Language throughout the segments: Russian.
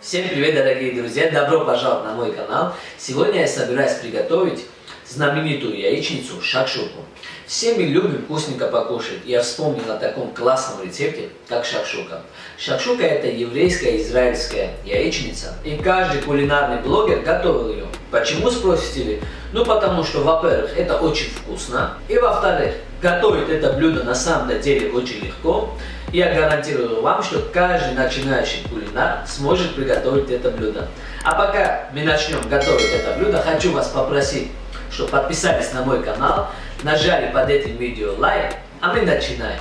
Всем привет, дорогие друзья! Добро пожаловать на мой канал! Сегодня я собираюсь приготовить знаменитую яичницу шакшуку. Все мы любим вкусненько покушать. Я вспомнил о таком классном рецепте, как шакшука. Шакшука это еврейская израильская яичница. И каждый кулинарный блогер готовил ее. Почему, спросите ли? Ну потому что, во-первых, это очень вкусно. И во-вторых, готовить это блюдо на самом деле очень легко. Я гарантирую вам, что каждый начинающий кулинар сможет приготовить это блюдо. А пока мы начнем готовить это блюдо, хочу вас попросить, чтобы подписались на мой канал, нажали под этим видео лайк, а мы начинаем.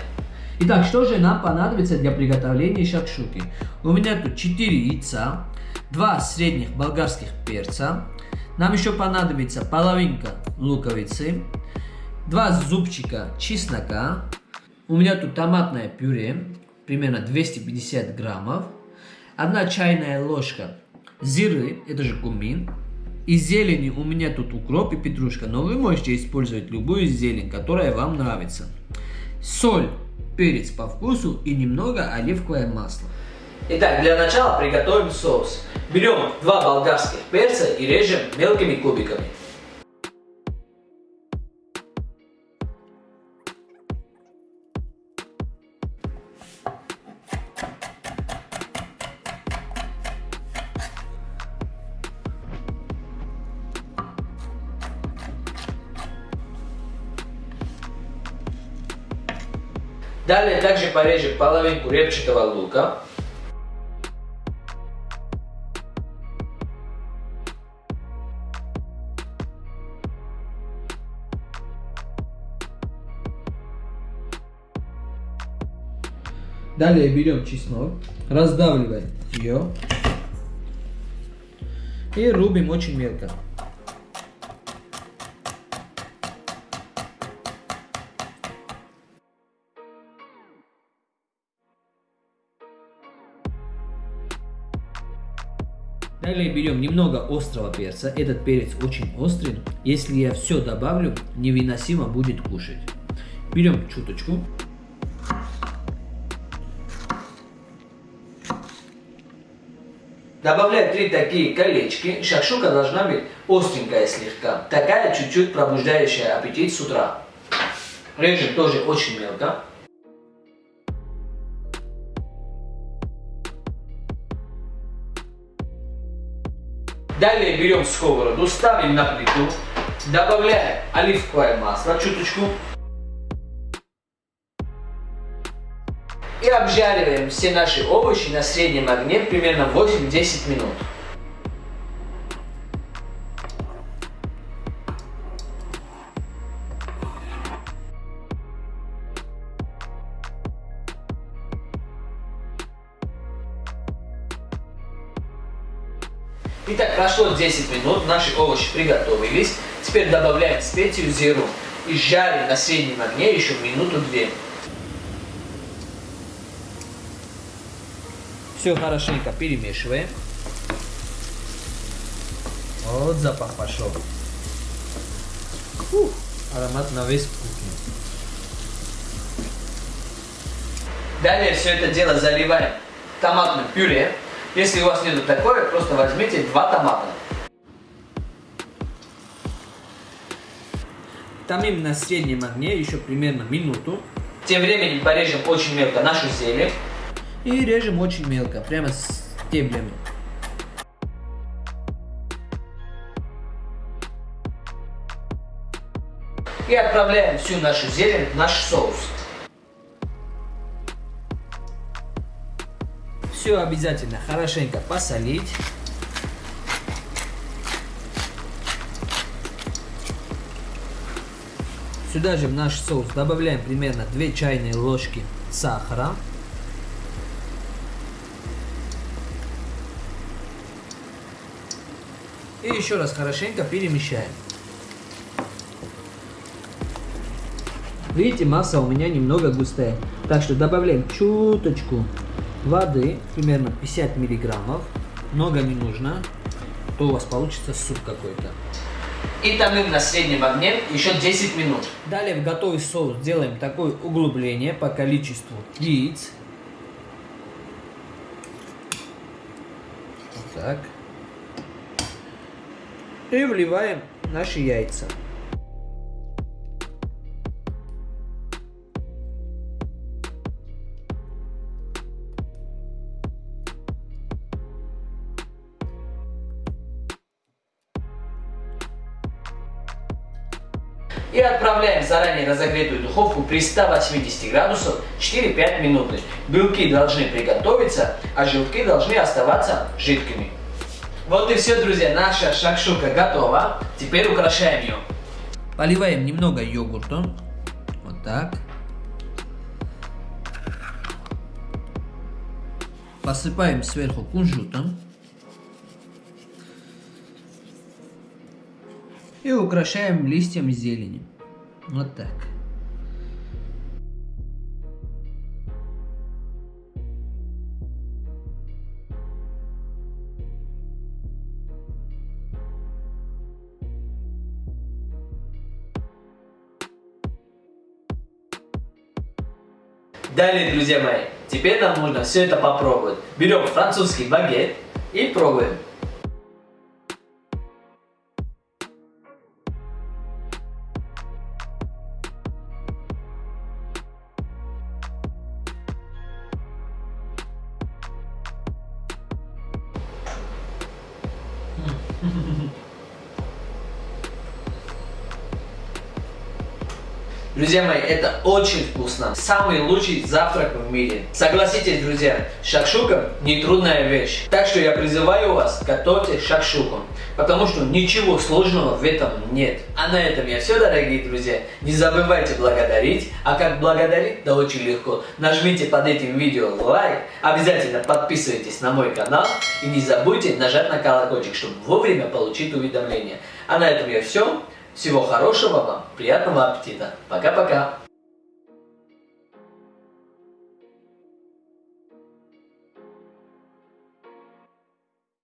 Итак, что же нам понадобится для приготовления шакшуки? У меня тут 4 яйца, 2 средних болгарских перца, нам еще понадобится половинка луковицы, 2 зубчика чеснока, у меня тут томатное пюре, примерно 250 граммов. Одна чайная ложка зиры, это же кумин. Из зелени у меня тут укроп и петрушка, но вы можете использовать любую зелень, которая вам нравится. Соль, перец по вкусу и немного оливковое масло. Итак, для начала приготовим соус. Берем два болгарских перца и режем мелкими кубиками. Далее также порежем половинку репчатого лука. Далее берем чеснок, раздавливаем ее и рубим очень мелко. Далее берем немного острого перца. Этот перец очень острый. Если я все добавлю, невыносимо будет кушать. Берем чуточку. Добавляю три такие колечки. Шакшука должна быть остренькая слегка. Такая чуть-чуть пробуждающая аппетит с утра. Режем тоже очень мелко. Далее берем сковороду, ставим на плиту, добавляем оливковое масло, чуточку. И обжариваем все наши овощи на среднем огне примерно 8-10 минут. Итак, прошло 10 минут, наши овощи приготовились. Теперь добавляем специю зиру и жарим на среднем огне еще минуту-две. Все хорошенько перемешиваем. Вот запах пошел. Фух, аромат на весь кухню. Далее все это дело заливаем томатным пюре. Если у вас нету такое, просто возьмите два томата. Томим на среднем огне еще примерно минуту. Тем временем порежем очень мелко нашу зелень. И режем очень мелко, прямо с стеблями. И отправляем всю нашу зелень в наш соус. Все обязательно хорошенько посолить. Сюда же в наш соус добавляем примерно 2 чайные ложки сахара. И еще раз хорошенько перемещаем. Видите, масса у меня немного густая. Так что добавляем чуточку воды, примерно 50 миллиграммов. Много не нужно, то у вас получится суп какой-то. И томим на среднем огне еще 10 минут. Далее в готовый соус делаем такое углубление по количеству яиц. так. И вливаем наши яйца. И отправляем в заранее разогретую духовку при 180 градусов 4-5 минуты. Белки должны приготовиться, а желтки должны оставаться жидкими. Вот и все, друзья, наша шакшука готова. Теперь украшаем ее. Поливаем немного йогуртом. Вот так. Посыпаем сверху кунжутом. И украшаем листьями зелени. Вот так. Далее, друзья мои, теперь нам нужно все это попробовать. Берем французский багет и пробуем. Друзья мои, это очень вкусно. Самый лучший завтрак в мире. Согласитесь, друзья, шакшука не трудная вещь. Так что я призываю вас, готовьте шакшуку. Потому что ничего сложного в этом нет. А на этом я все, дорогие друзья. Не забывайте благодарить. А как благодарить? Да очень легко. Нажмите под этим видео лайк. Обязательно подписывайтесь на мой канал. И не забудьте нажать на колокольчик, чтобы вовремя получить уведомления. А на этом я все. Всего хорошего вам, приятного аппетита. Пока-пока.